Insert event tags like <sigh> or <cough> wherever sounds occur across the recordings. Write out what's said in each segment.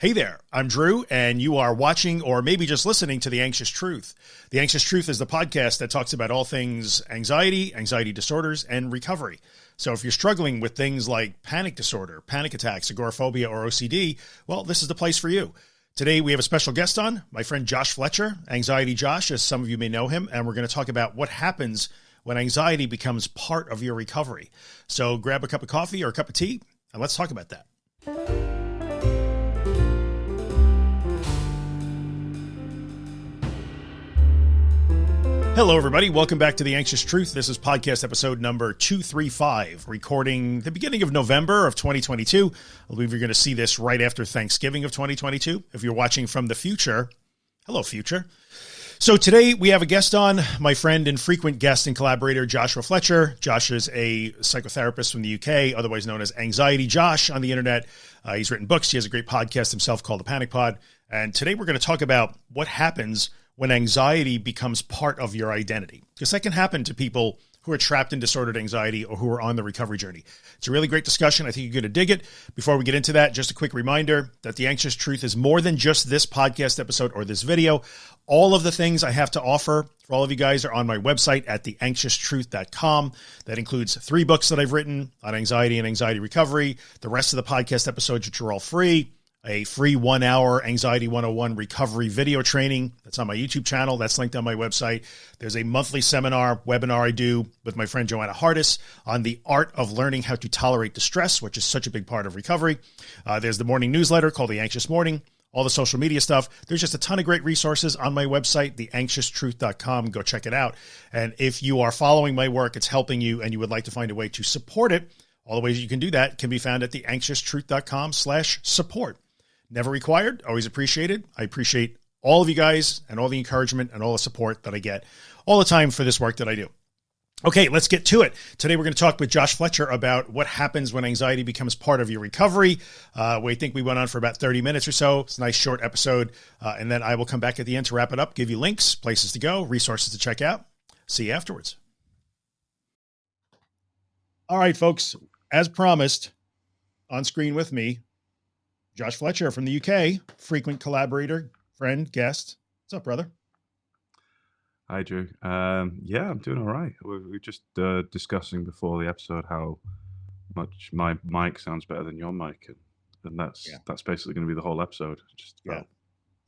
Hey there, I'm Drew, and you are watching or maybe just listening to The Anxious Truth. The Anxious Truth is the podcast that talks about all things anxiety, anxiety disorders, and recovery. So if you're struggling with things like panic disorder, panic attacks, agoraphobia, or OCD, well, this is the place for you. Today, we have a special guest on, my friend Josh Fletcher, Anxiety Josh, as some of you may know him, and we're going to talk about what happens when anxiety becomes part of your recovery. So grab a cup of coffee or a cup of tea, and let's talk about that. Hello, everybody. Welcome back to The Anxious Truth. This is podcast episode number 235, recording the beginning of November of 2022. I believe you're going to see this right after Thanksgiving of 2022. If you're watching from the future, hello, future. So today we have a guest on, my friend and frequent guest and collaborator, Joshua Fletcher. Josh is a psychotherapist from the UK, otherwise known as Anxiety Josh on the internet. Uh, he's written books. He has a great podcast himself called The Panic Pod. And today we're going to talk about what happens when anxiety becomes part of your identity, because that can happen to people who are trapped in disordered anxiety or who are on the recovery journey. It's a really great discussion. I think you're going to dig it. Before we get into that, just a quick reminder that the anxious truth is more than just this podcast episode or this video. All of the things I have to offer for all of you guys are on my website at theanxioustruth.com. That includes three books that I've written on anxiety and anxiety recovery, the rest of the podcast episodes, which are all free, a free one hour anxiety 101 recovery video training that's on my YouTube channel. That's linked on my website. There's a monthly seminar webinar I do with my friend Joanna Hardis on the art of learning how to tolerate distress, which is such a big part of recovery. Uh, there's the morning newsletter called The Anxious Morning, all the social media stuff. There's just a ton of great resources on my website, theanxioustruth.com. Go check it out. And if you are following my work, it's helping you and you would like to find a way to support it, all the ways you can do that can be found at theanxioustruth.com slash support. Never required, always appreciated. I appreciate all of you guys and all the encouragement and all the support that I get all the time for this work that I do. Okay, let's get to it. Today, we're going to talk with Josh Fletcher about what happens when anxiety becomes part of your recovery. Uh, we think we went on for about 30 minutes or so. It's a nice short episode. Uh, and then I will come back at the end to wrap it up, give you links, places to go, resources to check out. See you afterwards. All right, folks, as promised, on screen with me, Josh Fletcher from the UK, frequent collaborator, friend, guest. What's up, brother? Hi, Drew. Um, yeah, I'm doing all right. We were just uh, discussing before the episode how much my mic sounds better than your mic, and, and that's yeah. that's basically going to be the whole episode. Just yeah.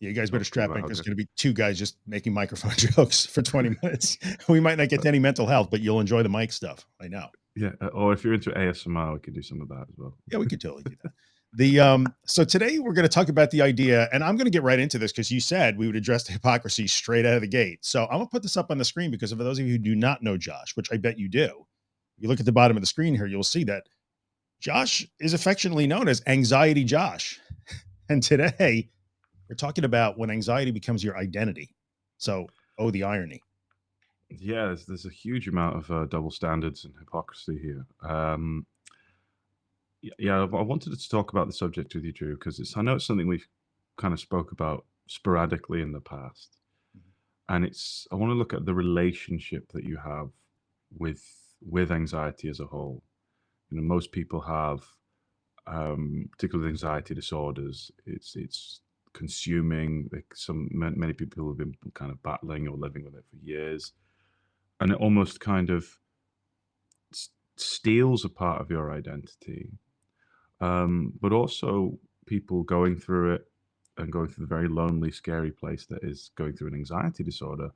Yeah, you guys better strap in. There's going to be two guys just making microphone <laughs> jokes for 20 <laughs> minutes. we might not get to any mental health, but you'll enjoy the mic stuff. I know. Yeah. Uh, or if you're into ASMR, we could do some of that as well. Yeah, we could totally do that. <laughs> The um, so today we're going to talk about the idea, and I'm going to get right into this because you said we would address the <laughs> hypocrisy straight out of the gate. So I'm gonna put this up on the screen because for those of you who do not know Josh, which I bet you do, if you look at the bottom of the screen here, you'll see that Josh is affectionately known as Anxiety Josh. <laughs> And today we're talking about when anxiety becomes your identity. So, oh, the irony. Yeah, there's, there's a huge amount of uh, double standards and hypocrisy here. Um, yeah, I wanted to talk about the subject with you, Drew, because it's I know it's something we've kind of spoke about sporadically in the past, mm-hmm. and it's I want to look at the relationship that you have with with anxiety as a whole. You know, most people have, um, particularly anxiety disorders. It's it's consuming. Like some many people have been kind of battling or living with it for years, and it almost kind of steals a part of your identity um, but also people going through it and going through the very lonely, scary place that is going through an anxiety disorder.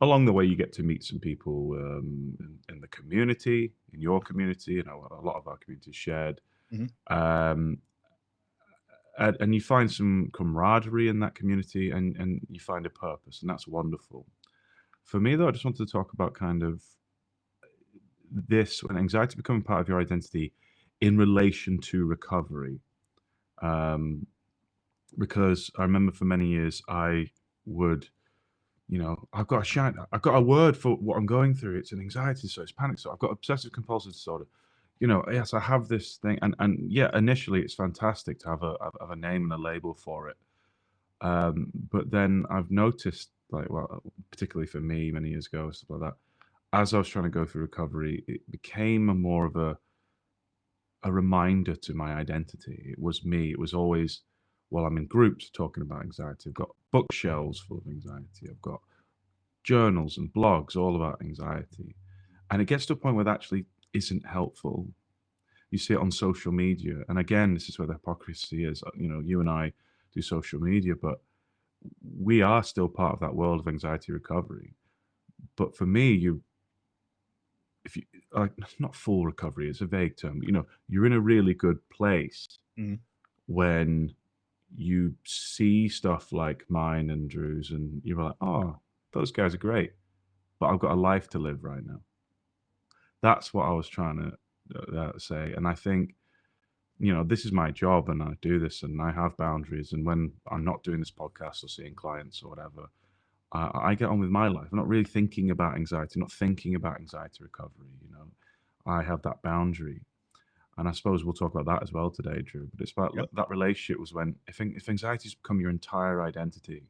Along the way, you get to meet some people um, in, in, the community, in your community. You know, a lot of our community is shared, mm-hmm. um, and, and, you find some camaraderie in that community, and and you find a purpose, and that's wonderful. For me, though, I just wanted to talk about kind of this when anxiety becoming part of your identity in relation to recovery. Um, because I remember for many years I would, you know, I've got a shine, I've got a word for what I'm going through. It's an anxiety disorder, it's panic disorder. I've got obsessive compulsive disorder. You know, yes, I have this thing, and and yeah, initially it's fantastic to have a have a name and a label for it. Um, but then I've noticed, like, well, particularly for me, many years ago, stuff like that. As I was trying to go through recovery, it became a more of a a reminder to my identity. It was me. It was always while I'm in groups talking about anxiety. I've got bookshelves full of anxiety. I've got journals and blogs all about anxiety. And it gets to a point where that actually isn't helpful. You see it on social media. And again, this is where the hypocrisy is. Uh, you know, you and I do social media, but we are still part of that world of anxiety recovery. But for me, you if you like <laughs> not full recovery, it's a vague term, you know, you're in a really good place Mhm. when you see stuff like mine and Drew's, and you're like, oh, those guys are great, but I've got a life to live right now. That's what I was trying to uh, uh, say, and I think you know this is my job, and I do this, and I have boundaries, and when I'm not doing this podcast or seeing clients or whatever, I, I get on with my life. I'm not really thinking about anxiety, not thinking about anxiety recovery. You know, I have that boundary, and I suppose we'll talk about that as well today, Drew. But it's about Yep. that relationship was when if if anxiety's become your entire identity,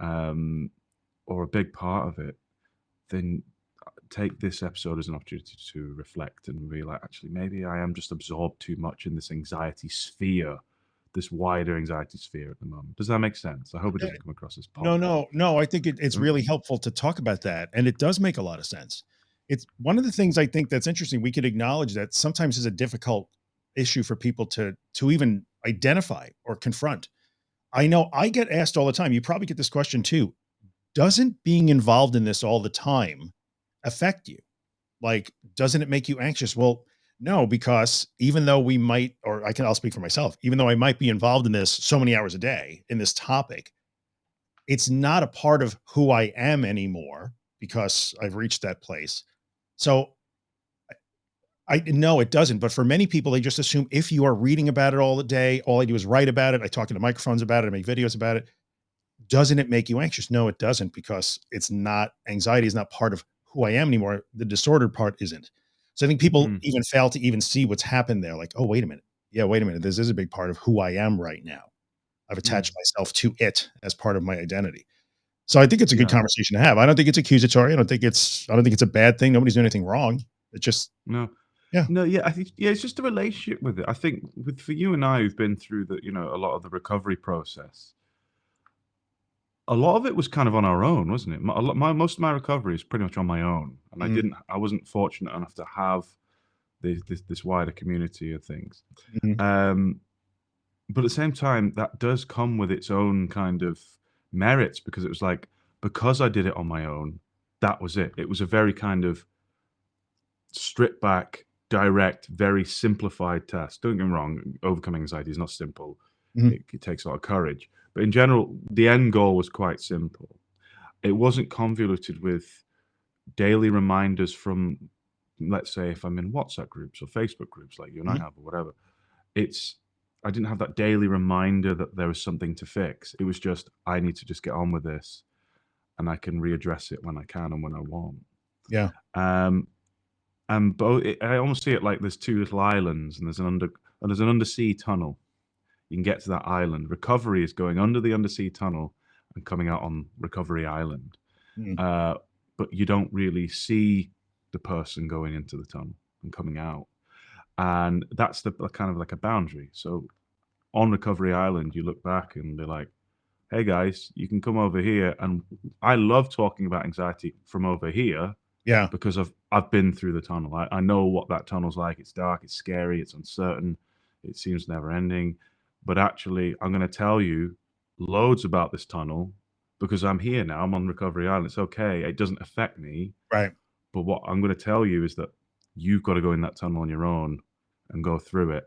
um, or a big part of it, then uh, take this episode as an opportunity to reflect and realize actually, maybe I am just absorbed too much in this anxiety sphere, this wider anxiety sphere at the moment. Does that make sense? I hope it doesn't come across as No, pop. no, no. I think it, it's Mm. really helpful to talk about that. And it does make a lot of sense. It's one of the things I think that's interesting. We could acknowledge that sometimes is a difficult issue for people to to even identify or confront. I know I get asked all the time. You probably get this question too. Doesn't being involved in this all the time affect you? Like, doesn't it make you anxious? Well, no, because even though we might, or I can, I'll speak for myself, even though I might be involved in this so many hours a day in this topic, it's not a part of who I am anymore because I've reached that place. So I no, it doesn't. But for many people, they just assume if you are reading about it all the day, all I do is write about it. I talk into microphones about it. I make videos about it. Doesn't it make you anxious? No, it doesn't because it's not anxiety is not part of who I am anymore. The disordered part isn't. So I think people Mm. even fail to even see what's happened there. Like, oh, wait a minute. Yeah, wait a minute. This is a big part of who I am right now. I've attached myself to it as part of my identity. So I think it's a good Yeah. conversation to have. I don't think it's accusatory. I don't think it's I don't think it's a bad thing. Nobody's doing anything wrong. It's just No. Yeah. No, yeah, I think yeah, it's just a relationship with it. I think with for you and I who've been through the, you know, a lot of the recovery process. A lot of it was kind of on our own, wasn't it? My, my most of my recovery is pretty much on my own, and I Mhm. didn't, I wasn't fortunate enough to have this this, this wider community of things. Mhm. Um, but at the same time, that does come with its own kind of merits because it was like because I did it on my own, that was it. It was a very kind of stripped back, direct, very simplified task. Don't get me wrong, overcoming anxiety is not simple. Mhm. It, it takes a lot of courage. But in general, the end goal was quite simple. It wasn't convoluted with daily reminders from, let's say, if I'm in WhatsApp groups or Facebook groups like you and I Mhm. have or whatever. It's I didn't have that daily reminder that there was something to fix. It was just I need to just get on with this, and I can readdress it when I can and when I want. Yeah. Um, and both I almost see it like there's two little islands, and there's an under and there's an undersea tunnel. You can get to that island. Recovery is going under the undersea tunnel and coming out on Recovery Island. Mm. Uh, but you don't really see the person going into the tunnel and coming out. And that's the kind of like a boundary. So on Recovery Island, you look back and be like, hey guys, you can come over here. And I love talking about anxiety from over here Yeah. because I've I've been through the tunnel. I, I know what that tunnel's like. It's dark, it's scary, it's uncertain, it seems never ending. But actually, I'm going to tell you loads about this tunnel because I'm here now. I'm on Recovery Island. It's okay. It doesn't affect me. Right. But what I'm going to tell you is that you've got to go in that tunnel on your own and go through it.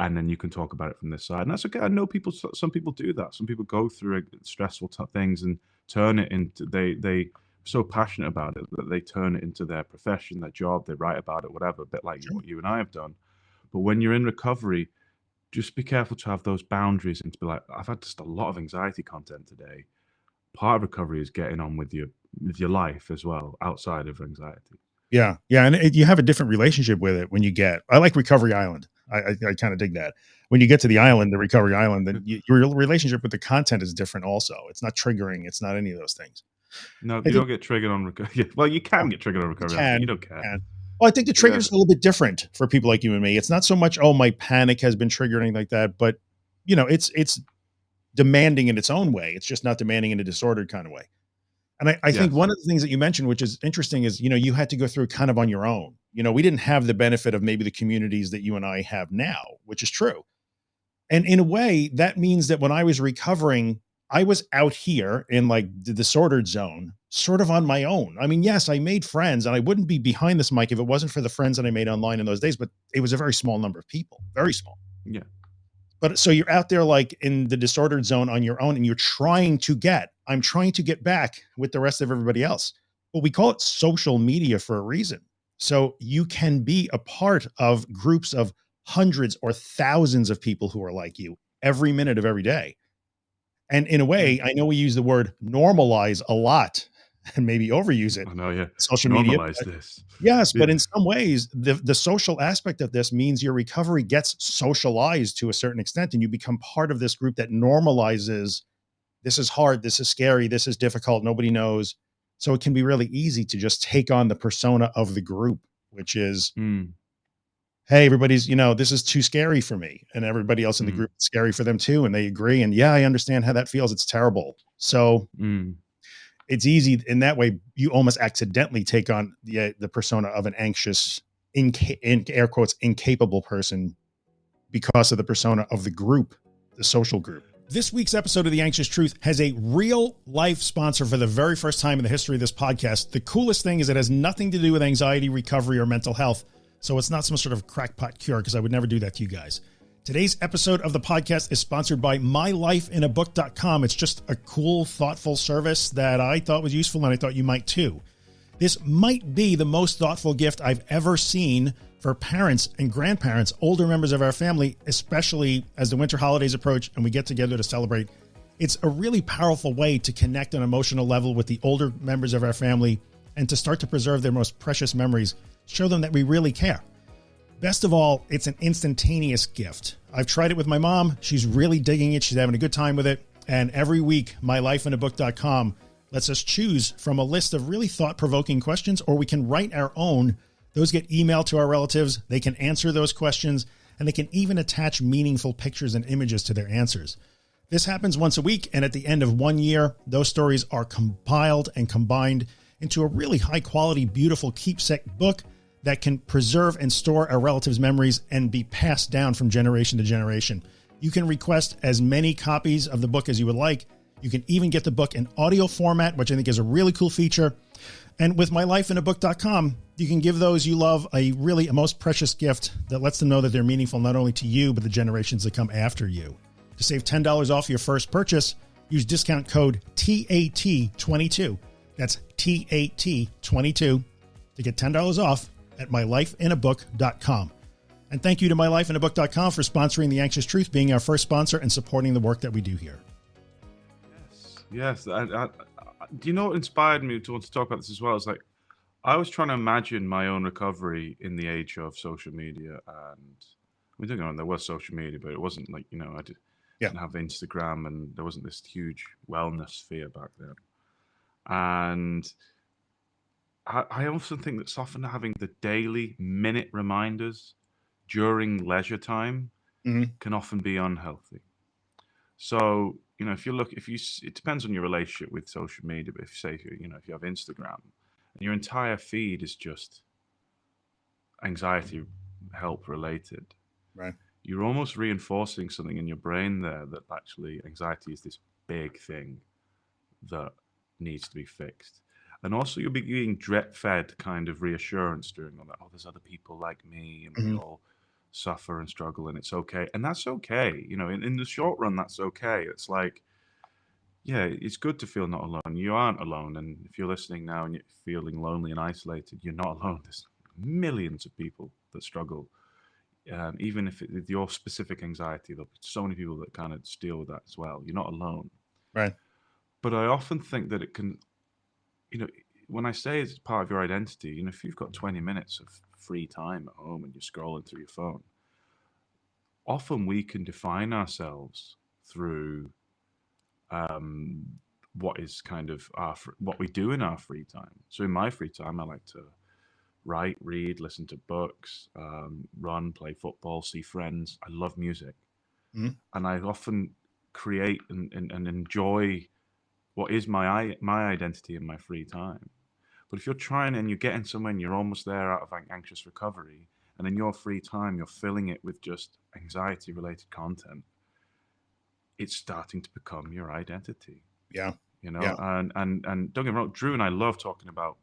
And then you can talk about it from this side. And that's okay. I know people, some people do that. Some people go through stressful t- things and turn it into, they, they, so passionate about it that they turn it into their profession, their job, they write about it, whatever, a bit like Sure. what you and I have done. But when you're in recovery, just be careful to have those boundaries and to be like, I've had just a lot of anxiety content today. Part of recovery is getting on with your with your life as well, outside of anxiety. Yeah. Yeah. And it, you have a different relationship with it when you get, I like Recovery Island. I, I, I kind of dig that. When you get to the island, the Recovery Island, then you, your relationship with the content is different also. It's not triggering. It's not any of those things. No, you don't get triggered on recovery. <laughs> Well, you can get triggered on recovery. but can, you don't care. can. Well, I think the trigger's a little bit different for people like you and me. It's not so much, oh, my panic has been triggered anything like that, but you know, it's it's demanding in its own way. It's just not demanding in a disordered kind of way. And I, I think one of the things that you mentioned, which is interesting, is you know you had to go through kind of on your own. You know, we didn't have the benefit of maybe the communities that you and I have now, which is true. And in a way, that means that when I was recovering, I was out here in like the disordered zone, sort of on my own. I mean, yes, I made friends and I wouldn't be behind this mic if it wasn't for the friends that I made online in those days, but it was a very small number of people, very small. Yeah. But so you're out there like in the disordered zone on your own and you're trying to get, I'm trying to get back with the rest of everybody else. But we call it social media for a reason. So you can be a part of groups of hundreds or thousands of people who are like you every minute of every day. And in a way, I know we use the word normalize a lot <laughs> and maybe overuse it. I know, yeah. Social Normalize media. this. Yes, Yeah. but in some ways, the the social aspect of this means your recovery gets socialized to a certain extent, and you become part of this group that normalizes. This is hard. This is scary. This is difficult. Nobody knows. So it can be really easy to just take on the persona of the group, which is, Mm, hey, everybody's, you know, this is too scary for me, and everybody else in the Mhm. group is scary for them too, and they agree. And yeah, I understand how that feels. It's terrible. So mm, it's easy in that way. You almost accidentally take on the uh, the persona of an anxious, in, in air quotes, incapable person because of the persona of the group, the social group. This week's episode of The Anxious Truth has a real life sponsor for the very first time in the history of this podcast. The coolest thing is it has nothing to do with anxiety, recovery, or mental health. So it's not some sort of crackpot cure because I would never do that to you guys. Today's episode of the podcast is sponsored by mylifeinabook.com. It's just a cool, thoughtful service that I thought was useful and I thought you might too. This might be the most thoughtful gift I've ever seen for parents and grandparents, older members of our family, especially as the winter holidays approach and we get together to celebrate. It's a really powerful way to connect on an emotional level with the older members of our family and to start to preserve their most precious memories, show them that we really care. Best of all, it's an instantaneous gift. I've tried it with my mom. She's really digging it. She's having a good time with it. And every week, mylifeinabook.com lets us choose from a list of really thought provoking questions, or we can write our own. Those get emailed to our relatives. They can answer those questions, and they can even attach meaningful pictures and images to their answers. This happens once a week, and at the end of one year, those stories are compiled and combined into a really high quality, beautiful keepsake book that can preserve and store a relatives' memories and be passed down from generation to generation. You can request as many copies of the book as you would like. You can even get the book in audio format, which I think is a really cool feature. And with mylifeinabook.com, you can give those you love a really a most precious gift that lets them know that they're meaningful not only to you, but the generations that come after you. To save $10 off your first purchase, use discount code TAT22. That's TAT22 to get $10 off at mylifeinabook.com. And thank you to mylifeinabook.com for sponsoring The Anxious Truth, being our first sponsor and supporting the work that we do here. Yes. I, I, I, do you know what inspired me to want to talk about this as well? It's like I was trying to imagine my own recovery in the age of social media, and we don't know there was social media, but it wasn't like you know I did, Yeah. didn't have Instagram, and there wasn't this huge wellness sphere back then. And I, I also think that often having the daily minute reminders during leisure time Mhm. can often be unhealthy. So you know, if you look, if you, it depends on your relationship with social media. But if you say, you, you know, if you have Instagram, and your entire feed is just anxiety help related, Right. you're almost reinforcing something in your brain there that actually anxiety is this big thing that needs to be fixed. And also, you'll be getting drip fed kind of reassurance during all that. Oh, there's other people like me, and we Mhm. all suffer and struggle, and it's okay. And that's okay. You know, in, in the short run, that's okay. It's like, yeah, it's good to feel not alone. You aren't alone. And if you're listening now and you're feeling lonely and isolated, you're not alone. There's millions of people that struggle. Um, even if it, your specific anxiety, there'll be so many people that kind of deal with that as well. You're not alone. Right. But I often think that it can, you know, when I say it's part of your identity, you know, if you've got 20 minutes of free time at home and you're scrolling through your phone, often we can define ourselves through um, what is kind of our what we do in our free time. So in my free time, I like to write, read, listen to books, um, run, play football, see friends. I love music. mm-hmm. and I often create and, and, and enjoy what is my my identity in my free time. But if you're trying and you're getting somewhere and you're almost there out of anxious recovery, and in your free time you're filling it with just anxiety related content, it's starting to become your identity. Yeah. You know, yeah. and and and don't get me wrong, Drew and I love talking about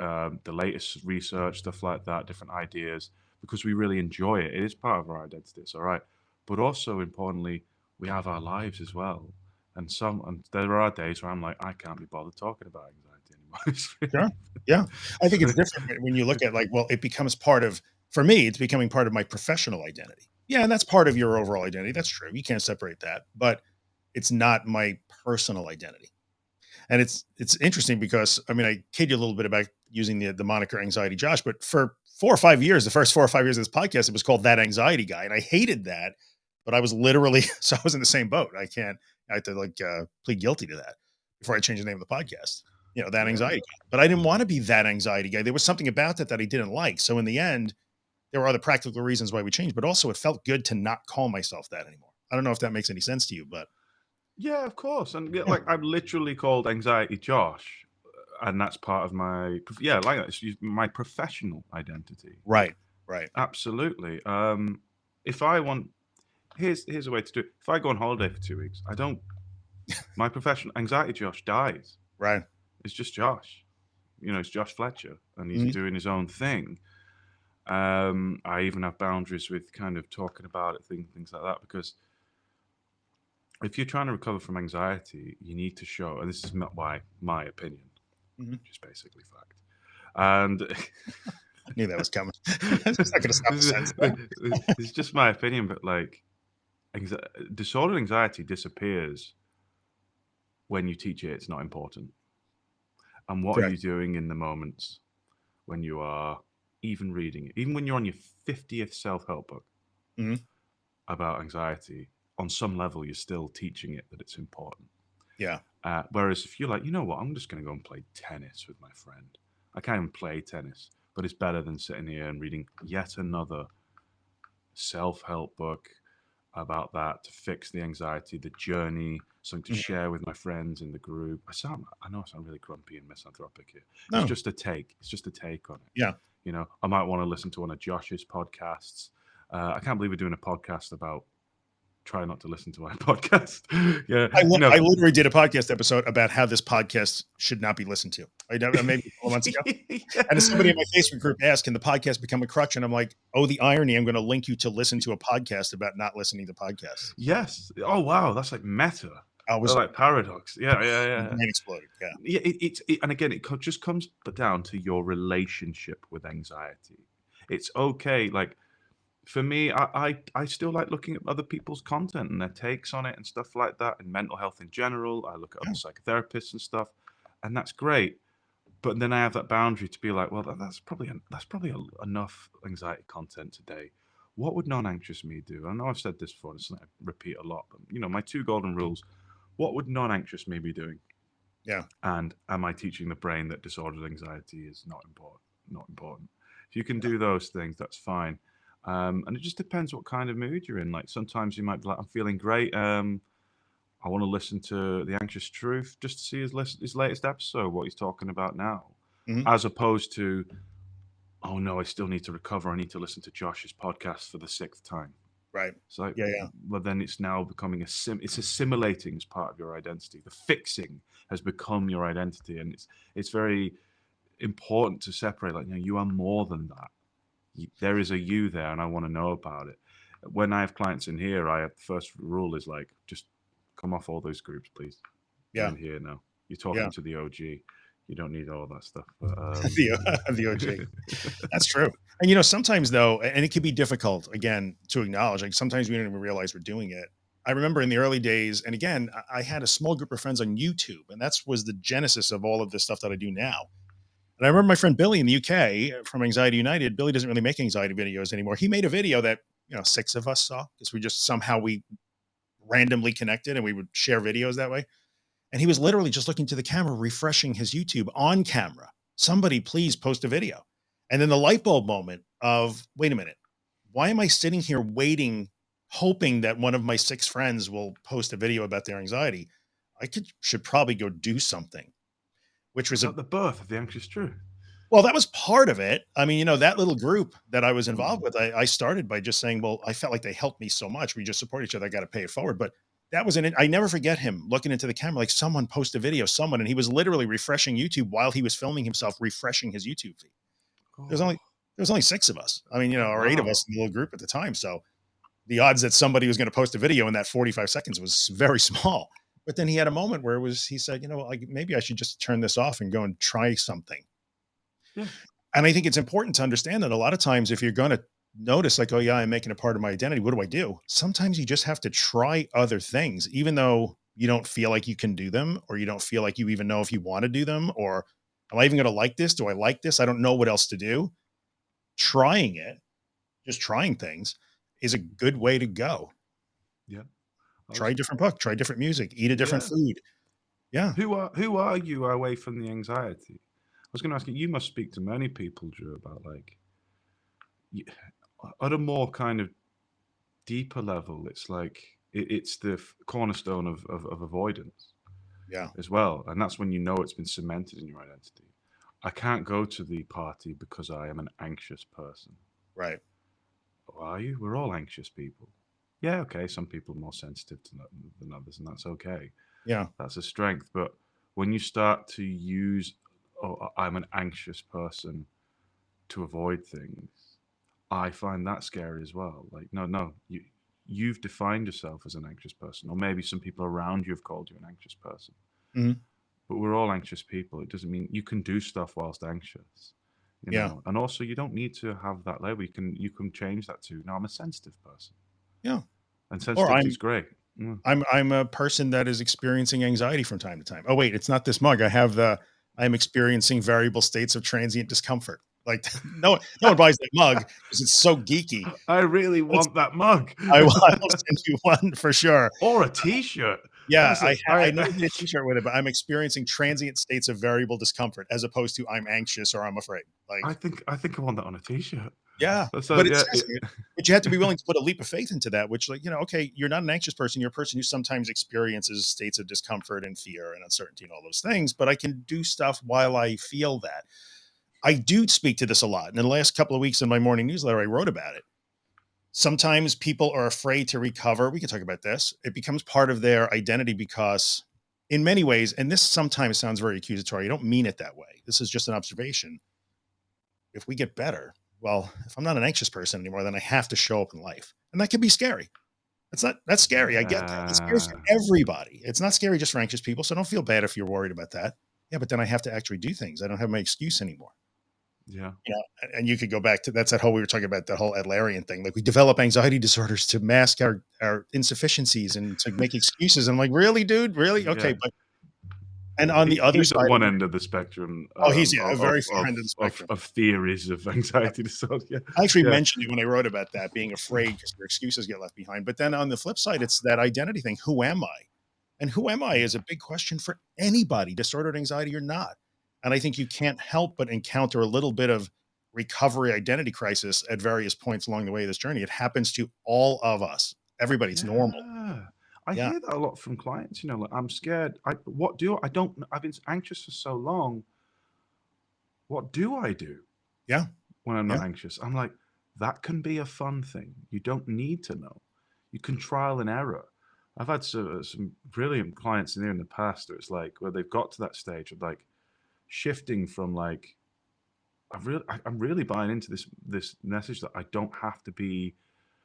uh, the latest research, stuff like that, different ideas, because we really enjoy it. It is part of our identity. It's all right. But also importantly, we have our lives as well. And some, and there are days where I'm like, I can't be bothered talking about anxiety anymore. <laughs> sure. <laughs> Yeah. I think it's different when you look at like, well, it becomes part of, for me, it's becoming part of my professional identity. Yeah. And that's part of your overall identity. That's true. You can't separate that, but it's not my personal identity. And it's, it's interesting because I mean, I kid you a little bit about using the, the moniker anxiety Josh, but for four or five years, the first four or five years of this podcast, it was called that anxiety guy. And I hated that but I was literally, <laughs> so I was in the same boat. I can't, I had to like uh, plead guilty to that before I changed the name of the podcast, you know, that anxiety. But I didn't want to be that anxiety guy. There was something about that that I didn't like. So in the end, there were other practical reasons why we changed, but also it felt good to not call myself that anymore. I don't know if that makes any sense to you, but. Yeah, of course. And yeah, like I'm literally called anxiety Josh uh, and that's part of my, yeah, like that. It's my professional identity. Right. Right. Absolutely. Um, if I want here's here's a way to do it. If I go on holiday for two weeks, I don't. My professional anxiety Josh dies. Right. It's just Josh. You know, it's Josh Fletcher, and he's mm-hmm. doing his own thing. Um, I even have boundaries with kind of talking about it, things things like that, because if you're trying to recover from anxiety, you need to show, and this is not my my opinion, mm-hmm. which is basically fact. And <laughs> I knew that was coming. <laughs> it's not going to stop sense. <laughs> It's just my opinion, but like Anxi- disordered anxiety disappears when you teach it it's not important. And what Correct. are you doing in the moments when you are even reading it, even when you're on your 50th self help book mm-hmm. about anxiety? On some level, you're still teaching it that it's important. Yeah. Uh, whereas if you're like, you know what, I'm just going to go and play tennis with my friend. I can't even play tennis, but it's better than sitting here and reading yet another self help book about that to fix the anxiety, the journey, something to mm-hmm. share with my friends in the group. I sound, I know I sound really grumpy and misanthropic here. No. It's just a take. It's just a take on it. Yeah. You know, I might want to listen to one of Josh's podcasts. Uh, I can't believe we're doing a podcast about try not to listen to my <laughs> podcast. yeah, I, no. I, literally did a podcast episode about how this podcast should not be listened to. I maybe a couple months ago, <laughs> yeah. and somebody in my Facebook group asked, "Can the podcast become a crutch?" And I'm like, "Oh, the irony! I'm going to link you to listen to a podcast about not listening to podcasts." Yes. Oh, wow, that's like meta. I was like paradox. Yeah, yeah, yeah. And exploded. Yeah. Yeah. It, it, it, and again, it just comes down to your relationship with anxiety. It's okay, like for me, I, I, I still like looking at other people's content and their takes on it and stuff like that, and mental health in general. I look at other psychotherapists and stuff, and that's great. But then I have that boundary to be like, well, that, that's probably that's probably a, enough anxiety content today. What would non-anxious me do? I know I've said this before, and it's I repeat a lot, but you know, my two golden rules. What would non-anxious me be doing? Yeah. And am I teaching the brain that disordered anxiety is not important? Not important. If you can do those things, that's fine um, and it just depends what kind of mood you're in. Like sometimes you might be like, I'm feeling great. Um, I want to listen to the Anxious Truth just to see his list, his latest episode, what he's talking about now, mm-hmm. as opposed to, oh no, I still need to recover. I need to listen to Josh's podcast for the sixth time. Right. So yeah, yeah. Well, then it's now becoming a sim. It's assimilating as part of your identity. The fixing has become your identity, and it's it's very important to separate. Like you know, you are more than that there is a you there and I want to know about it. When I have clients in here, I have the first rule is like, just come off all those groups, please. Yeah. I'm here now. You're talking yeah. to the OG. You don't need all that stuff. But, <laughs> um... <laughs> the, the OG. <laughs> That's true. And you know, sometimes though, and it can be difficult again to acknowledge, like sometimes we don't even realize we're doing it. I remember in the early days, and again, I had a small group of friends on YouTube, and that was the genesis of all of this stuff that I do now and I remember my friend Billy in the UK from Anxiety United. Billy doesn't really make anxiety videos anymore. He made a video that you know six of us saw because we just somehow we randomly connected and we would share videos that way. And he was literally just looking to the camera, refreshing his YouTube on camera. Somebody please post a video. And then the light bulb moment of wait a minute, why am I sitting here waiting hoping that one of my six friends will post a video about their anxiety. I could should probably go do something, which was a, the birth of the anxious truth. Well, that was part of it. I mean, you know, that little mm-hmm. group that I was mm-hmm. involved with, I, I started by just saying, well, I felt like they helped me so much. We just support each other. I got to pay it forward. But that was an, I never forget him looking into the camera, like someone post a video, someone, and he was literally refreshing YouTube while he was filming himself, refreshing his YouTube feed. Oh. There's only, there was only six of us. I mean, you know, or wow. eight of us in the little group at the time. So the odds that somebody was going to post a video in that 45 seconds was very <laughs> small. But then he had a moment where it was, he said, you know, like maybe I should just turn this off and go and try something. Yeah. And I think it's important to understand that a lot of times if you're going to notice like, oh yeah, I'm making a part of my identity. What do I do? Sometimes you just have to try other things, even though you don't feel like you can do them, or you don't feel like you even know if you want to do them, or am I even going to like this? Do I like this? I don't know what else to do. Trying it, just trying things is a good way to go. Yeah. Try a different book, try different music, eat a different yeah. food. Yeah. Who are, who are you away from the anxiety? I was going to ask you, you must speak to many people, Drew, about like, at a more kind of deeper level, it's like, it, it's the cornerstone of, of, of avoidance. Yeah. As well. And that's when you know it's been cemented in your identity. I can't go to the party because I am an anxious person. Right. Oh, are you? We're all anxious people. Yeah, okay. Some people are more sensitive to than others, and that's okay. Yeah. That's a strength. But when you start to use oh, I'm an anxious person to avoid things, I find that scary as well. Like, no, no, you you've defined yourself as an anxious person, or maybe some people around you have called you an anxious person. Mm-hmm. But we're all anxious people. It doesn't mean you can do stuff whilst anxious. You yeah. Know? And also you don't need to have that label. You can you can change that to no, I'm a sensitive person. Yeah. And sensitive is great. Mm. I'm I'm a person that is experiencing anxiety from time to time. Oh wait, it's not this mug. I have the I'm experiencing variable states of transient discomfort. Like <laughs> no, no one buys that mug because it's so geeky. I really want it's, that mug. I will, <laughs> I will send you one for sure. Or a T-shirt. Yeah, I, I, I know a T-shirt with it, but I'm experiencing transient states of variable discomfort as opposed to I'm anxious or I'm afraid. Like I think I think I want that on a T-shirt. Yeah, but it's yeah, <laughs> but you have to be willing <laughs> to put a leap of faith into that. Which, like you know, okay, you're not an anxious person. You're a person who sometimes experiences states of discomfort and fear and uncertainty and all those things. But I can do stuff while I feel that. I do speak to this a lot. In the last couple of weeks in my morning newsletter, I wrote about it. Sometimes people are afraid to recover. We can talk about this. It becomes part of their identity because, in many ways, and this sometimes sounds very accusatory. I don't mean it that way. This is just an observation. If we get better, well, if I'm not an anxious person anymore, then I have to show up in life. And that can be scary. It's not, that's scary. I get that. It's scary for everybody. It's not scary just for anxious people. So don't feel bad if you're worried about that. Yeah, but then I have to actually do things. I don't have my excuse anymore. Yeah. You know, and you could go back to that's that whole we were talking about the whole Adlerian thing. Like we develop anxiety disorders to mask our our insufficiencies and to make excuses. I'm like, really, dude? Really? Okay, yeah. but and on the other he's side, one end of the spectrum. Oh, he's um, yeah, of, a very far end of the spectrum of, of, theories of <laughs> anxiety disorder. Yeah. I actually yeah. mentioned it when I wrote about that, being afraid <sighs> because your excuses get left behind. But then on the flip side, it's that identity thing. Who am I? And who am I is a big question for anybody, disordered anxiety or not. And I think you can't help but encounter a little bit of recovery identity crisis at various points along the way of this journey. It happens to all of us. Everybody, it's yeah. normal. I yeah. hear that a lot from clients. You know, like, I'm scared. I what do I don't I've been anxious for so long. What do I do? Yeah. When I'm not yeah. anxious. I'm like, that can be a fun thing. You don't need to know. You can trial and error. I've had some, some brilliant clients in there in the past where it's like where they've got to that stage of like shifting from like I'm really I'm really buying into this this message that I don't have to be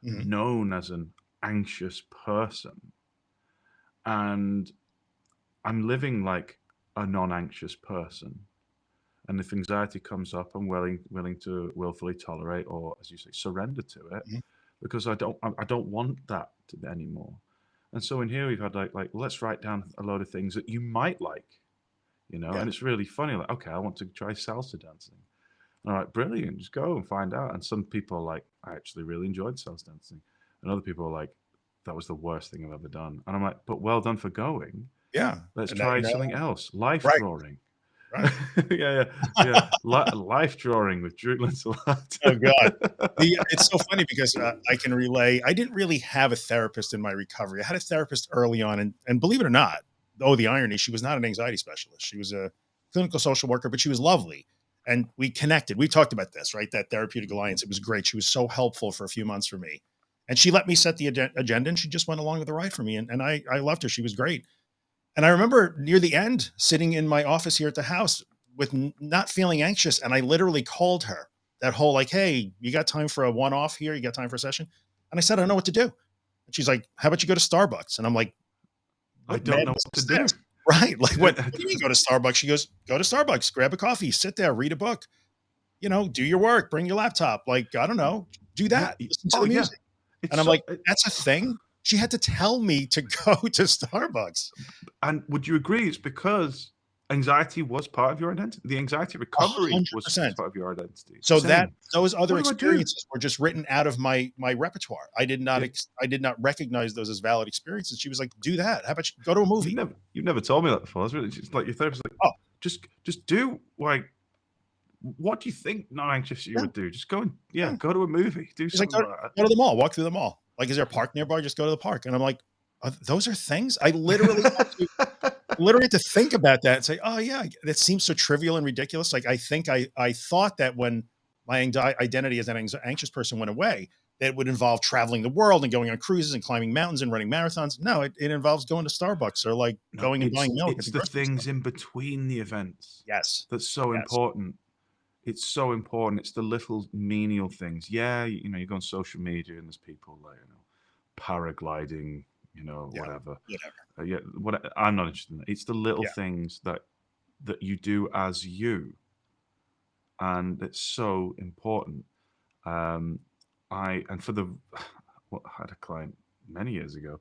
mm-hmm. known as an anxious person and I'm living like a non-anxious person. And if anxiety comes up, I'm willing willing to willfully tolerate or, as you say, surrender to it, mm-hmm. because I don't I don't want that anymore. And so in here we've had like like let's write down a load of things that you might like, you know. Yeah. And it's really funny. Like okay, I want to try salsa dancing. All right, brilliant. Just go and find out. And some people are like, I actually really enjoyed salsa dancing, and other people are like, that was the worst thing I've ever done. And I'm like, but well done for going. Yeah. Let's try something else. Life right. drawing. Right? <laughs> yeah, yeah, yeah. Life drawing with Drew Linsalata. oh God, <laughs> the, it's so funny because uh, I can relay. I didn't really have a therapist in my recovery. I had a therapist early on, and and believe it or not, oh the irony, she was not an anxiety specialist. She was a clinical social worker, but she was lovely, and we connected. We talked about this, right? That therapeutic alliance. It was great. She was so helpful for a few months for me, and she let me set the agenda, and she just went along with the ride for me, and and I I loved her. She was great and I remember near the end, sitting in my office here at the house with not feeling anxious. And I literally called her that whole like, Hey, you got time for a one off here? You got time for a session? And I said, I don't know what to do. And she's like, how about you go to Starbucks? And I'm like, I don't know what to do. <laughs> Right. Like what, what do you mean go to Starbucks? She goes, go to Starbucks, grab a coffee, sit there, read a book, you know, do your work, bring your laptop. Like, I don't know, do that. Listen to oh, the music. Yeah. And I'm so, like, that's a thing. She had to tell me to <laughs> go to Starbucks. And would you agree it's because anxiety was part of your identity? The anxiety recovery 100%. was part of your identity. So Same. that those other experiences were just written out of my my repertoire. I did not yeah. I did not recognize those as valid experiences. She was like, "Do that. How about you go to a movie?" You've never, you've never told me that before. It's really just like your therapist, like, "Oh, just just do like." What do you think not anxious you yeah. would do? Just go and yeah, yeah, go to a movie. Do something like, go, like go to the mall, walk through the mall. Like, is there a park nearby? Just go to the park. And I'm like, those are things I literally to, <laughs> literally to think about that and say, oh yeah, that seems so trivial and ridiculous. Like I think I I thought that when my identity as an anxious person went away, that it would involve traveling the world and going on cruises and climbing mountains and running marathons. No, it, it involves going to Starbucks or like no, going and buying milk. It's the things in between the events. Yes. That's so yes. important. It's so important. It's the little menial things. Yeah, you know, you go on social media and there's people like, you know, paragliding, you know, yeah, whatever. Uh, yeah, what I'm not interested in. That. It's the little yeah. things that that you do as you, and it's so important. Um, I and for the, <sighs> what I had a client many years ago,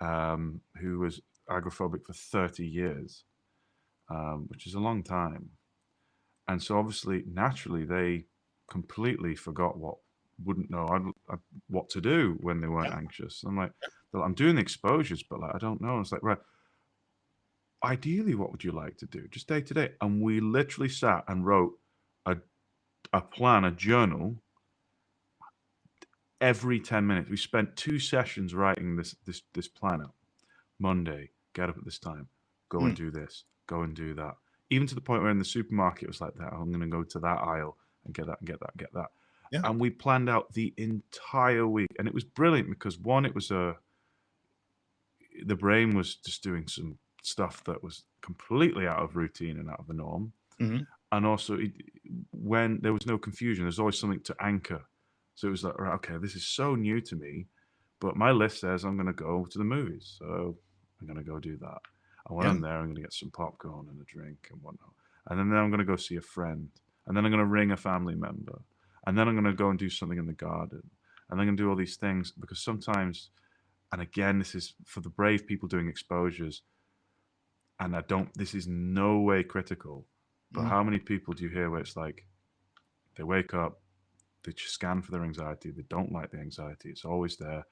um, who was agoraphobic for 30 years, um, which is a long time, and so obviously naturally they completely forgot what wouldn't know what to do when they weren't anxious. I'm like, I'm doing the exposures, but like I don't know. It's like right. Ideally, what would you like to do, just day to day? And we literally sat and wrote a a plan, a journal. Every ten minutes, we spent two sessions writing this this this plan out. Monday, get up at this time, go mm. and do this, go and do that. Even to the point where in the supermarket it was like that. I'm going to go to that aisle and get that and get that and get that. Yeah. And we planned out the entire week, and it was brilliant because one, it was a the brain was just doing some stuff that was completely out of routine and out of the norm. Mm-hmm. And also, it, when there was no confusion, there's always something to anchor. So it was like, right, okay, this is so new to me, but my list says I'm going to go to the movies. So I'm going to go do that. And when yeah. I'm there, I'm going to get some popcorn and a drink and whatnot. And then I'm going to go see a friend. And then I'm going to ring a family member. And then I'm going to go and do something in the garden. And I'm going to do all these things because sometimes and again, this is for the brave people doing exposures. And I don't, this is no way critical, but mm. how many people do you hear where it's like they wake up, they scan for their anxiety, they don't like the anxiety, it's always there.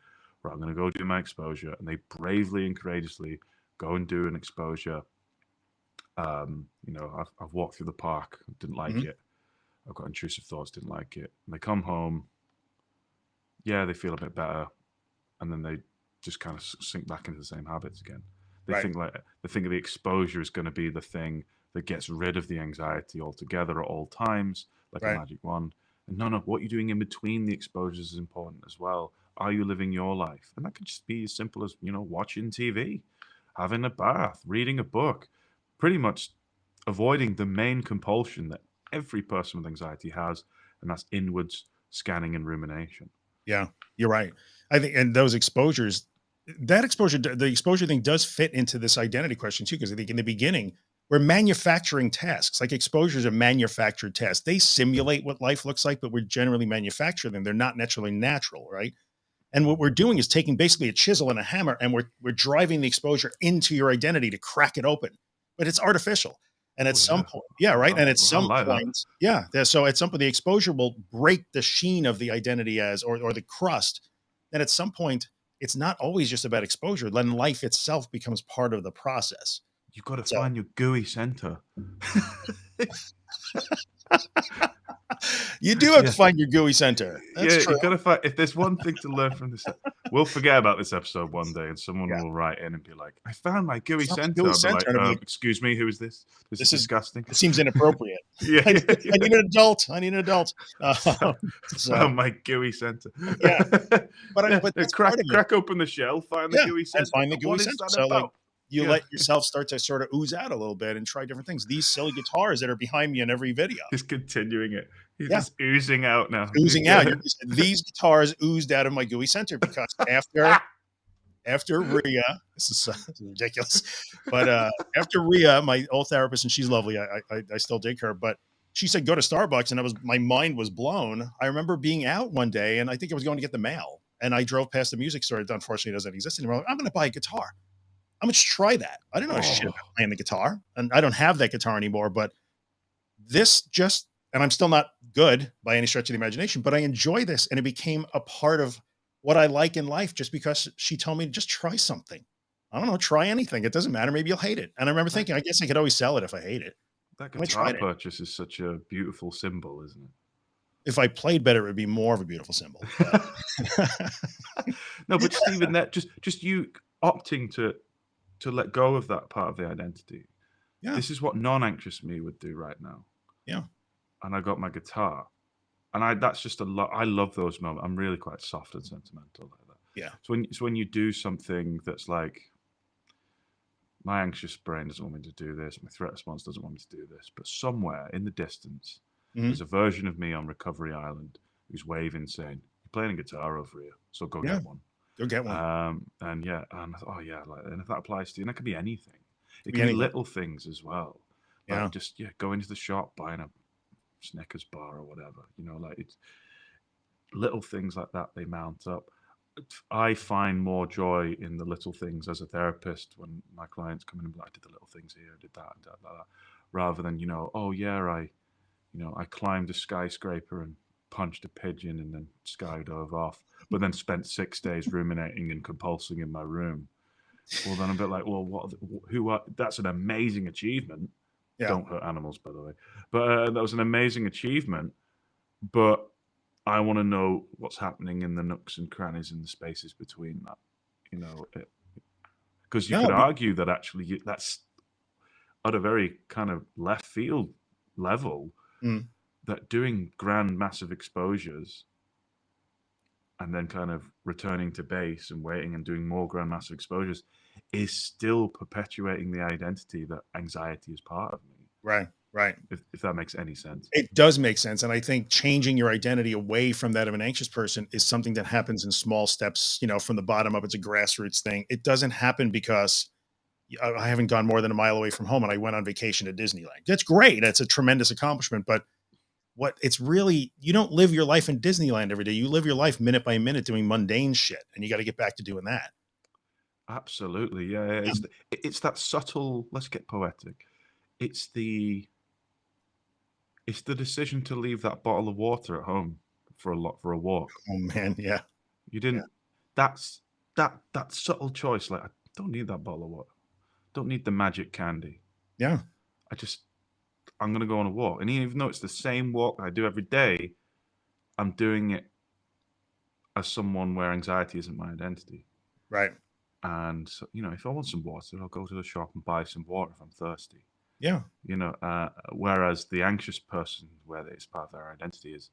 Right, I'm going to go do my exposure. And they bravely and courageously go and do an exposure. Um, you know, I've, I've walked through the park, didn't like mm-hmm. it. I've got intrusive thoughts, didn't like it. And they come home, yeah, they feel a bit better. And then they just kind of sink back into the same habits again. They right. think like they think the exposure is going to be the thing that gets rid of the anxiety altogether at all times, like right. a magic wand. And no, no, what you're doing in between the exposures is important as well. Are you living your life? And that could just be as simple as you know watching TV, having a bath, reading a book, pretty much avoiding the main compulsion that every person with anxiety has, and that's inwards scanning and rumination. Yeah, you're right. I think, and those exposures, that exposure, the exposure thing does fit into this identity question too, because I think in the beginning, we're manufacturing tasks like exposures are manufactured tasks. They simulate what life looks like, but we're generally manufacturing them. They're not naturally natural, right? And what we're doing is taking basically a chisel and a hammer and we're, we're driving the exposure into your identity to crack it open, but it's artificial. And at oh, some yeah. point, yeah, right. and at some point, yeah. So at some point, the exposure will break the sheen of the identity as, or, or the crust. And at some point, it's not always just about exposure. Then life itself becomes part of the process. You've got to So- find your gooey center. <laughs> <laughs> You do have Yeah. to find your gooey center. That's yeah, true. you got to find. If there's one thing to learn from this, we'll forget about this episode one day, and someone Yeah. will write in and be like, "I found my gooey Found my center." center, like, "Um, like, "Excuse me, who is this? This, This is is- disgusting." It seems inappropriate. <laughs> yeah, I, yeah, need- I need an adult. I need an adult. <laughs> Uh, <laughs> so- found my gooey center. Yeah, but I, but crack part of it. crack open the shell, find the gooey center, and find the is center. So, like, about? You Yeah. let yourself start to sort of ooze out a little bit and try different things. These silly guitars that are behind me in every video, He's continuing it. He's Yeah. just oozing out now. oozing out. These guitars oozed out of my GUI center because after after <laughs> Ria, this is, uh, <laughs> this is ridiculous, but uh, after Ria, my old therapist, and she's lovely. I, I I still dig her, but she said go to Starbucks, and I was my mind was blown. I remember being out one day, and I think I was going to get the mail, and I drove past the music store that unfortunately doesn't exist anymore. I'm going to buy a guitar. I'm going to try that. I don't know shit Oh. about playing the guitar, and I don't have that guitar anymore. But this just, and I'm still not good by any stretch of the imagination, but I enjoy this, and it became a part of what I like in life just because she told me to just try something. I don't know, try anything. It doesn't matter. Maybe you'll hate it. And I remember thinking, I guess I could always sell it if I hate it. That guitar tried it. purchase is such a beautiful symbol, isn't it? If I played better, it would be more of a beautiful symbol. but- <laughs> no, but <laughs> just even that, just just you opting to to let go of that part of the identity. Yeah. This is what non-anxious me would do right now. Yeah. And I got my guitar. And I that's just a lot I love those moments. I'm really quite soft and sentimental like that. Yeah. So when so when you do something that's like my anxious brain doesn't want me to do this, my threat response doesn't want me to do this, but somewhere in the distance, Mhm. there's a version of me on Recovery Island who's waving saying, You're playing a guitar over here, so go Yeah. get one. Go get one. Um, and yeah, and oh yeah, like, and if that applies to you, and that could be anything. It can be anything. little things as well. Like Yeah. just yeah, going to the shop, buying a Snickers bar or whatever. You know, like it's little things like that. They mount up. I find more joy in the little things as a therapist when my clients come in and be like, I did the little things here, I did that, and that, that, that, rather than you know, oh yeah, I, you know, I climbed a skyscraper and punched a pigeon and then skydove off, but then spent six days ruminating and compulsing in my room. Well, then I'm a bit like, well, what? Who are? That's an amazing achievement. Yeah. Don't hurt animals, by the way. But uh, that was an amazing achievement. But I want to know what's happening in the nooks and crannies and the spaces between that. You know, because you could but- argue that actually you, that's at a very kind of left field level Mm. That doing grand, massive exposures and then kind of returning to base and waiting and doing more grand, massive exposures is still perpetuating the identity that anxiety is part of me. right. Right. If, if that makes any sense. It does make sense. And I think changing your identity away from that of an anxious person is something that happens in small steps, you know, from the bottom up. It's a grassroots thing. It doesn't happen because I I haven't gone more than a mile away from home and I went on vacation to Disneyland. That's great. That's a tremendous accomplishment. But what it's really, you don't live your life in Disneyland every day. You live your life minute by minute doing mundane shit. And you got to get back to doing that. Absolutely, yeah. yeah. It's, it's that subtle. Let's get poetic. It's the it's the decision to leave that bottle of water at home for a lot for a walk. Oh, man. Yeah. You didn't. That's that that subtle choice. Like I don't need that bottle of water. Don't need the magic candy. Yeah. I just I'm gonna go on a walk, and even though it's the same walk I do every day, I'm doing it as someone where anxiety isn't my identity. Right. And so, you know, if I want some water, I'll go to the shop and buy some water if I'm thirsty. Yeah. You know, uh, whereas the anxious person, where it's part of their identity, is,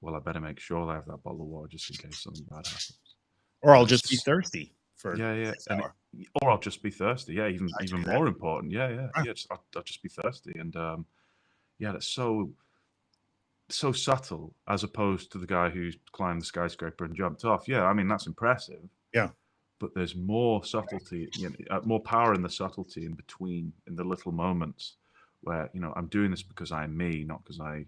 well, I better make sure I have that bottle of water just in case something bad happens. Or I'll just be thirsty for Yeah, yeah, and or I'll just be thirsty. Yeah, even I even more important. Yeah, yeah, Yeah. Just, I'll, I'll just be thirsty, and um, yeah, that's so so subtle as opposed to the guy who's climbed the skyscraper and jumped off. Yeah, I mean that's impressive. Yeah. but there's more subtlety, you know, uh, more power in the subtlety in between, in the little moments where you know I'm doing this because I'm me, not because I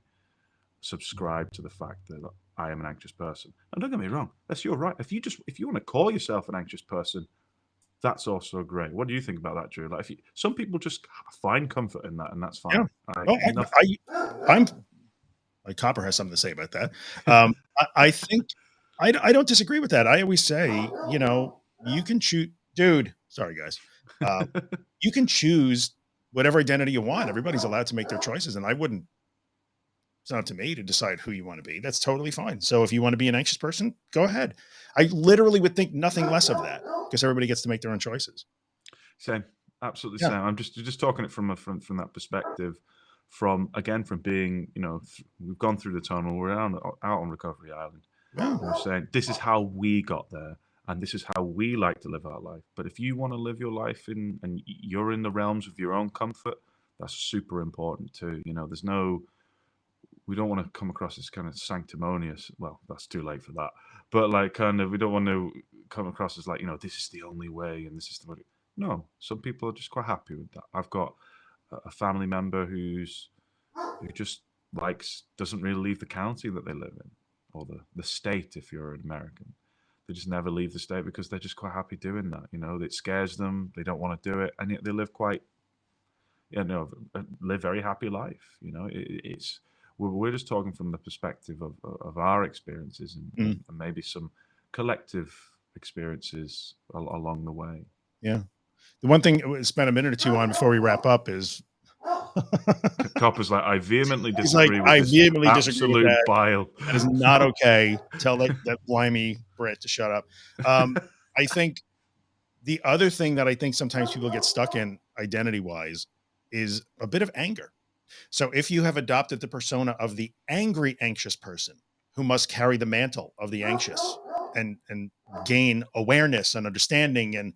subscribe to the fact that I am an anxious person. And don't get me wrong, that's your right. If you just if you want to call yourself an anxious person, that's also great. What do you think about that, Drew? Like, if you, some people just find comfort in that, and that's fine. Yeah. I, Oh, I, am like Copper has something to say about that. Um, I, I think I, I don't disagree with that. I always say, you know, you can choose, dude. Sorry, guys. Uh, <laughs> you can choose whatever identity you want. Everybody's allowed to make their choices, and I wouldn't. It's not up to me to decide who you want to be. That's totally fine. So if you want to be an anxious person, go ahead. I literally would think nothing less of that because everybody gets to make their own choices. Same, absolutely Yeah. same. I'm just just talking it from a from from that perspective. From again, from being, you know, we've gone through the tunnel. We're out on, out on Recovery Island. Yeah. We're saying this is how we got there, and this is how we like to live our life. But if you want to live your life in, and you're in the realms of your own comfort, that's super important too. You know, there's no, we don't want to come across as kind of sanctimonious. Well, that's too late for that. But like, kind of, we don't want to come across as like, you know, this is the only way, and this is the way. No, some people are just quite happy with that. I've got a- family member who's who just likes doesn't really leave the county that they live in or the, the state if you're an American. They just never leave the state because they're just quite happy doing that. You know, it scares them. They don't want to do it, and yet they live quite, you know, live very happy life. You know, it- it's we're, we're just talking from the perspective of of our experiences and, Mm. and maybe some collective experiences al- along the way. Yeah. The one thing we'll spend a minute or two on before we wrap up is Copper's like, I vehemently <laughs> disagree. He's like, "I vehemently disagree with absolute that." bile. that is not <laughs> okay. Tell that, that blimey Brit to shut up. Um, I think the other thing that I think sometimes people get stuck in identity wise is a bit of anger. So if you have adopted the persona of the angry, anxious person who must carry the mantle of the anxious and and gain awareness and understanding and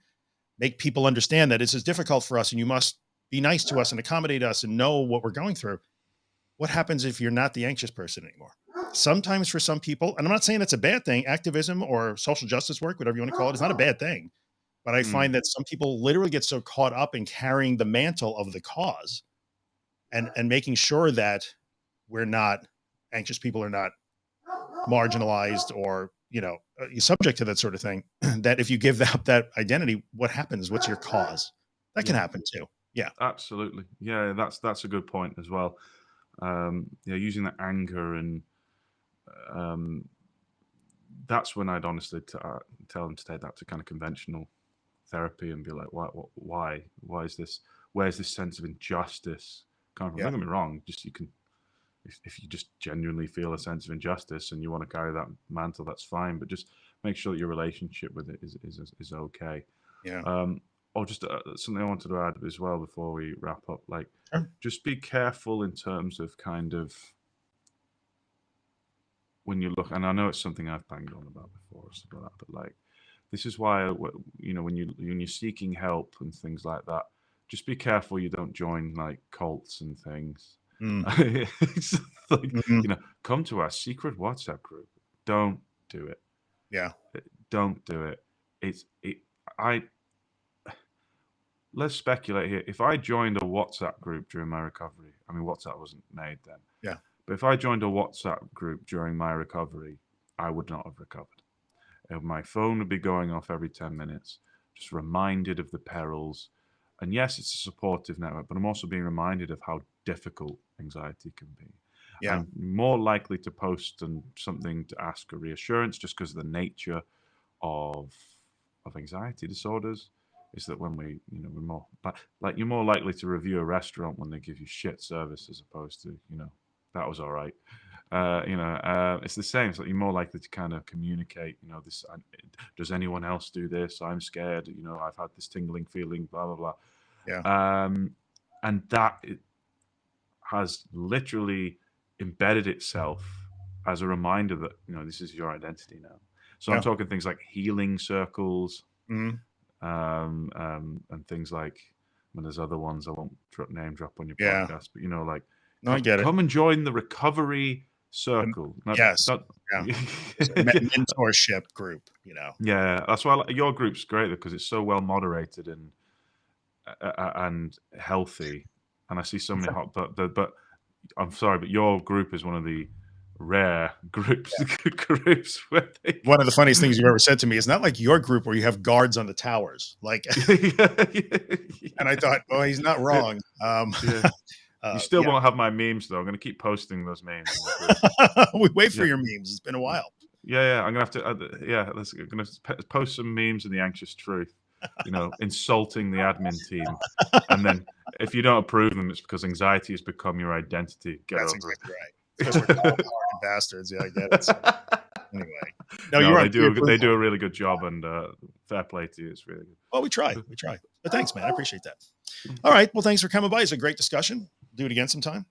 make people understand that this is difficult for us and you must be nice to us and accommodate us and know what we're going through. What happens if you're not the anxious person anymore? Sometimes for some people, and I'm not saying it's a bad thing, activism or social justice work, whatever you want to call it, is not a bad thing. But I Mm. find that some people literally get so caught up in carrying the mantle of the cause and and making sure that we're not anxious people are not marginalized or you know uh, subject to that sort of thing <clears throat> that if you give up that identity what happens what's your cause that can Yeah. happen too Yeah. Absolutely. Yeah, that's that's a good point as well. Um, yeah, using that anger and um, that's when I'd honestly t- uh, tell them to take that to kind of conventional therapy and be like, why, why, why is this? Where's this sense of injustice come from? Yeah. Don't get me wrong. Just you can, if, if you just genuinely feel a sense of injustice and you want to carry that mantle, that's fine. But just make sure that your relationship with it is is is okay. yeah Um, or just uh, something I wanted to add as well before we wrap up. Like, Sure. just be careful in terms of kind of when you look. And I know it's something I've banged on about before, like that. But like, this is why you know when you when you're seeking help and things like that, just be careful you don't join like cults and things. Mm, <laughs> it's like mhm. you know, come to our secret WhatsApp group. Don't do it yeah don't do it. It's it. I let's speculate here. If I joined a WhatsApp group during my recovery, I mean WhatsApp wasn't made then. Yeah. But if I joined a WhatsApp group during my recovery, I would not have recovered. And my phone would be going off every ten minutes, just reminded of the perils. And yes, it's a supportive network, but I'm also being reminded of how difficult anxiety can be. Yeah. I'm more likely to post and something to ask a reassurance just because of the nature of of anxiety disorders is that when we you know we're more like, like you're more likely to review a restaurant when they give you shit service as opposed to you know that was all right uh, you know uh, it's the same it's like you're more likely to kind of communicate you know this I, does anyone else do this i'm scared you know i've had this tingling feeling blah blah blah Yeah. um and that has literally embedded itself as a reminder that you know this is your identity now so Yeah. i'm talking things like healing circles Mhm. um, um, and things like when there's other ones I won't drop, name drop on your Yeah. podcast, but you know, like no i come, get it come and join the recovery circle. Not- yes, not- <laughs> Men- mentorship group you know yeah, that's why like- your group's great because it's so well moderated and and healthy. And I see so many hot, but the, but I'm sorry, but your group is one of the rare <laughs> groups groups <laughs> where they one of the funniest things you've ever said to me is not like your group where you have guards on the towers like <laughs> and i thought oh he's not wrong um Yeah. uh, You still yeah. won't have my memes though. I'm going to keep posting those memes. in the group. we wait for Yeah. your memes it's been a while yeah, yeah. I'm going to have to. Uh, yeah, let's, I'm going to post some memes in the anxious truth. You know, insulting the admin <laughs> team, and then if you don't approve them, it's because anxiety has become your identity. Get That's over exactly right. Because we're <laughs> bastards. Yeah, I get it. Anyway, no, No, you're they on. do, a, they do a really good job, and uh, fair play to you. It's really good. Well, we try. We try. But thanks, man. I appreciate that. All right. Well, thanks for coming by. It's a great discussion. Do it again sometime.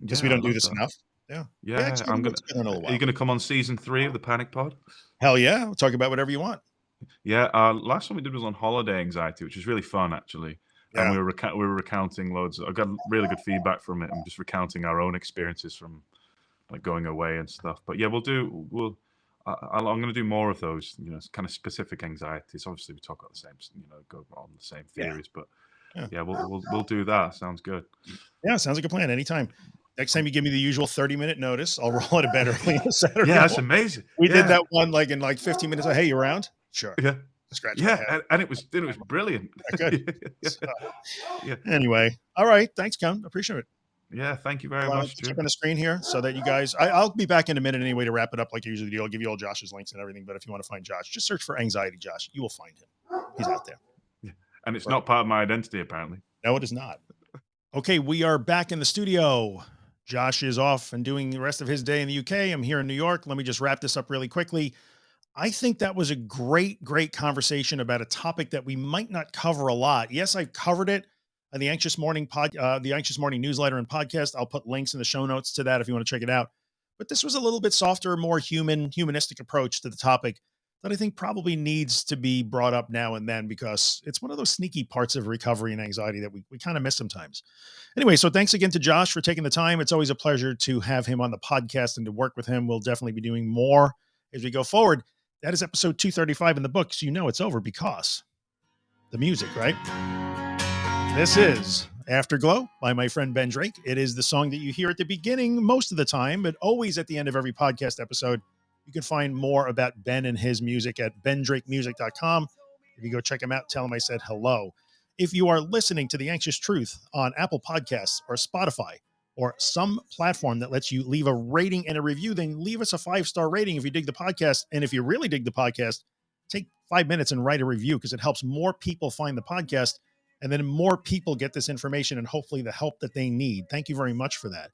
We Yeah, I don't do this that. enough. Yeah. Yeah, it's I'm gonna. it's been a little Are you gonna come on season three of the Panic Pod? Hell yeah. We'll talk about whatever you want. Yeah, uh, last one we did was on holiday anxiety, which was really fun actually. Yeah. And we were we were recounting loads. I got really good feedback from it, and just recounting our own experiences from like going away and stuff. But yeah, we'll do. We'll. I, I'm going to do more of those. You know, kind of specific anxieties. Obviously, we talk about the same. You know, go on the same Yeah. theories, but Yeah. yeah, we'll, we'll we'll do that. Sounds good. Yeah. Sounds like a plan. Anytime. Next time you give me the usual 30 minute notice, I'll <laughs> roll out of bed early on Saturday. Yeah, that's amazing. we yeah. did that one like in like 15 minutes. Like, hey, you around? Sure. Yeah, Scratch yeah, and, and it was it was brilliant. Good. <laughs> yeah. So, Yeah. Anyway. All right. Thanks, Ken. Appreciate it. yeah, thank you very I'll much. check on the screen here so that you guys, I, I'll be back in a minute anyway to wrap it up like I usually do. I'll give you all Josh's links and everything. But if you want to find Josh, just search for anxiety Josh. You will find him. He's out there. And it's not part of my identity apparently. No, it is not. Okay, we are back in the studio. Josh is off and doing the rest of his day in the UK. I'm here in New York. Let me just wrap this up really quickly. I think that was a great, great conversation about a topic that we might not cover a lot. Yes, I've covered it on the Anxious Morning pod, uh, the Anxious Morning newsletter and podcast. I'll put links in the show notes to that if you want to check it out. But this was a little bit softer, more human, humanistic approach to the topic that I think probably needs to be brought up now and then because it's one of those sneaky parts of recovery and anxiety that we, we kind of miss sometimes. Anyway, so thanks again to Josh for taking the time. It's always a pleasure to have him on the podcast and to work with him. We'll definitely be doing more as we go forward. That is episode 235 in the book. So you know it's over because the music, right? This is Afterglow by my friend Ben Drake. It is the song that you hear at the beginning most of the time, but always at the end of every podcast episode. You can find more about Ben and his music at bendrakemusic.com. If you go check him out, tell him I said hello. If you are listening to The Anxious Truth on Apple Podcasts or Spotify or some platform that lets you leave a rating and a review, then leave us a five star rating if you dig the podcast. And if you really dig the podcast, take five minutes and write a review because it helps more people find the podcast. And then more people get this information and hopefully the help that they need. Thank you very much for that.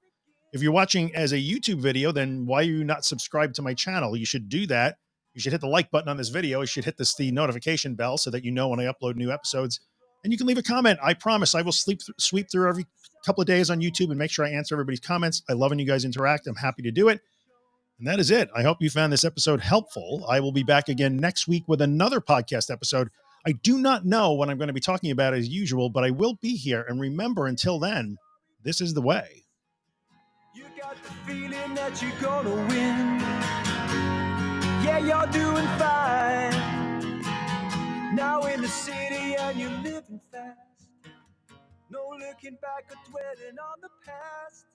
If you're watching as a YouTube video, then why are you not subscribed to my channel? You should do that. You should hit the like button on this video. You should hit this the notification bell so that you know when I upload new episodes. And you can leave a comment. I promise I will sleep th- sweep through every couple of days on YouTube and make sure I answer everybody's comments. I love when you guys interact. I'm happy to do it. And that is it. I hope you found this episode helpful. I will be back again next week with another podcast episode. I do not know what I'm going to be talking about as usual, but I will be here. And remember, until then, this is the way. You got the feeling that you're gonna win. Yeah, you're doing fine. Now in the city and you're living fast. No looking back or dwelling on the past.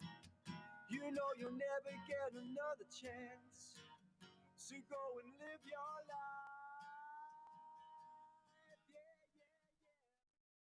You know you'll never get another chance. So go and live your life.